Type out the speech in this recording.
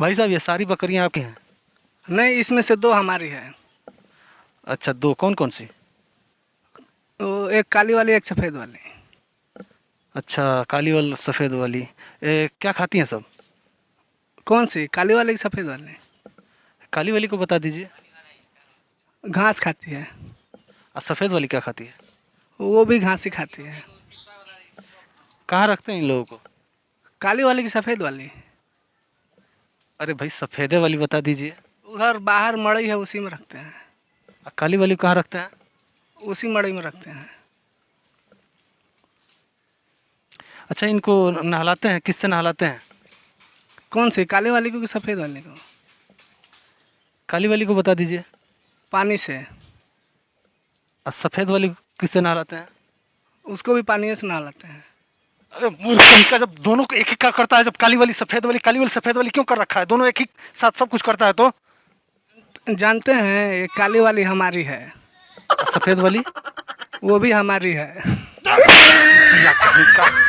भाई साहब ये सारी बकरियाँ आपकी हैं? नहीं इसमें से दो हमारी है। अच्छा दो कौन कौन सी? तो एक काली वाली एक सफ़ेद वाली। अच्छा काली वाली सफ़ेद वाली। ए, क्या खाती हैं सब? कौन सी? काली वाली की सफ़ेद वाली? काली वाली को बता दीजिए। घास खाती है। और सफ़ेद वाली क्या खाती है? वो भी घास ही खाती है। कहाँ रखते हैं इन लोगों को? काली वाली की सफ़ेद वाली? अरे भाई सफ़ेदे वाली बता दीजिए। उधर बाहर मड़ई है उसी में रखते हैं। और काली वाली कहाँ रखते हैं? उसी मड़ई में रखते हैं। अच्छा इनको नहलाते हैं? किससे नहलाते हैं? कौन से काली वाली को कि सफ़ेद वाली को? काली वाली को बता दीजिए। पानी से। और सफ़ेद वाली किससे नहलाते हैं? उसको भी पानी से नहलाते हैं। मूर्ख का जब दोनों को एक एक का करता है जब काली वाली सफ़ेद वाली काली वाली सफ़ेद वाली क्यों कर रखा है? दोनों एक ही साथ सब कुछ करता है तो? जानते हैं ये काली वाली हमारी है। सफ़ेद वाली? वो भी हमारी है।